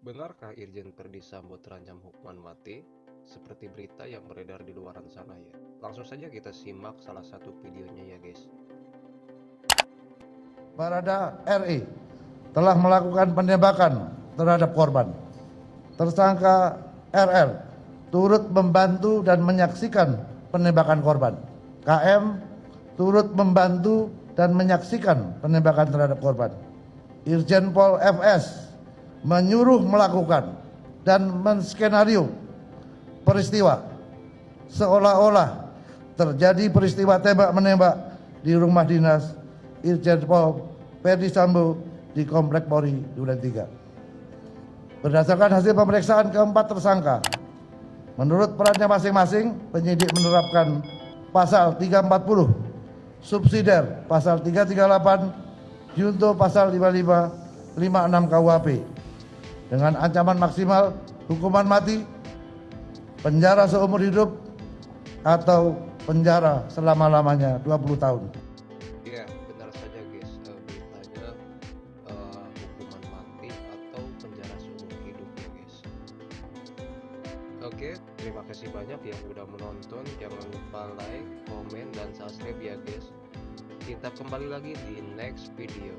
Benarkah Irjen Verdi Sambo terancam hukuman mati? Seperti berita yang beredar di luaran sana ya. Langsung saja kita simak salah satu videonya ya guys. Barada RI telah melakukan penembakan terhadap korban. Tersangka RL turut membantu dan menyaksikan penembakan korban. KM turut membantu dan menyaksikan penembakan terhadap korban. Irjen Pol FS menyuruh melakukan dan menskenario peristiwa seolah-olah terjadi peristiwa tembak menembak di rumah dinas Irjen Pol Verdi Sambo di Komplek Polri Duren 3. Berdasarkan hasil pemeriksaan keempat tersangka, menurut perannya masing-masing, penyidik menerapkan pasal 340, subsidiar pasal 338, junto pasal 55, 56 KUHP dengan ancaman maksimal hukuman mati, penjara seumur hidup, atau penjara selama-lamanya 20 tahun. Ya, benar saja guys. Eh, beritanya eh, hukuman mati atau penjara seumur hidup ya guys. Oke, terima kasih banyak yang udah menonton. Jangan lupa like, komen, dan subscribe ya guys. Kita kembali lagi di next video.